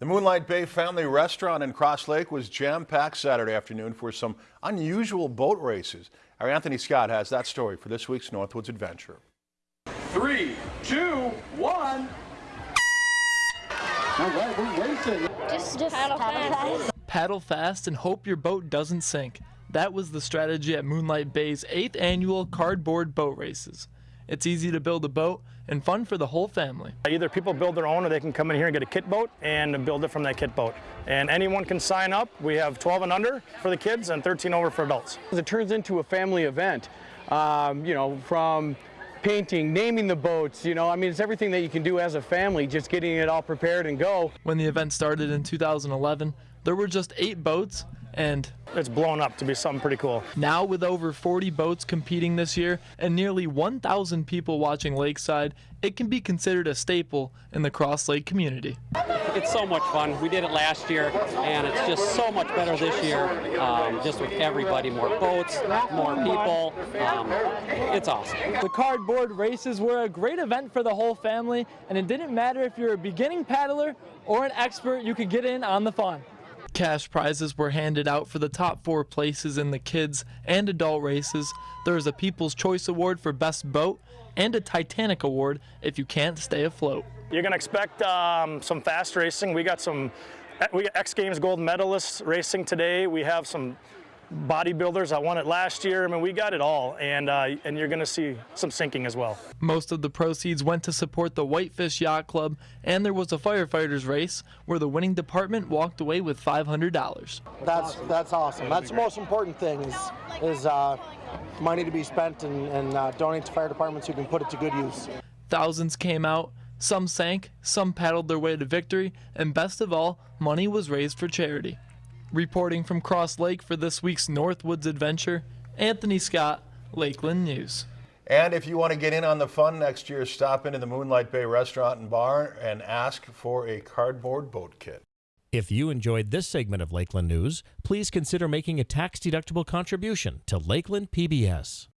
The Moonlight Bay Family Restaurant in Crosslake was jam-packed Saturday afternoon for some unusual boat races. Our Anthony Scott has that story for this week's Northwoods Adventure. Three, two, one. All right, we're racing. Just, just paddle, fast. Paddle fast and hope your boat doesn't sink. That was the strategy at Moonlight Bay's 8th annual cardboard boat races. It's easy to build a boat and fun for the whole family. Either people build their own or they can come in here and get a kit boat and build it from that kit boat. And anyone can sign up. We have 12 and under for the kids and 13 over for adults. It turns into a family event, um, you know, from painting, naming the boats, you know, I mean, it's everything that you can do as a family, just getting it all prepared and go. When the event started in 2011, there were just eight boats and it's blown up to be something pretty cool. Now with over 40 boats competing this year and nearly 1,000 people watching Lakeside, it can be considered a staple in the Crosslake community. It's so much fun. We did it last year and it's just so much better this year, um, just with everybody, more boats, more people. Um, it's awesome. The cardboard races were a great event for the whole family and it didn't matter if you're a beginning paddler or an expert, you could get in on the fun. Cash prizes were handed out for the top four places in the kids and adult races. There is a People's Choice Award for Best Boat and a Titanic Award if you can't stay afloat. You're going to expect um, some fast racing. We got some we got X Games gold medalists racing today. We have some bodybuilders. I won it last year. I mean, we got it all, and uh, and you're going to see some sinking as well. Most of the proceeds went to support the Whitefish Yacht Club, and there was a firefighters race where the winning department walked away with $500. That's that's awesome. That's the most important thing is is uh, money to be spent and, and uh, donate to fire departments who can put it to good use. Thousands came out. Some sank, some paddled their way to victory, and best of all, money was raised for charity. Reporting from Crosslake for this week's Northwoods Adventure, Anthony Scott, Lakeland News. And if you want to get in on the fun next year, stop into the Moonlight Bay Restaurant and Bar and ask for a cardboard boat kit. If you enjoyed this segment of Lakeland News, please consider making a tax-deductible contribution to Lakeland PBS.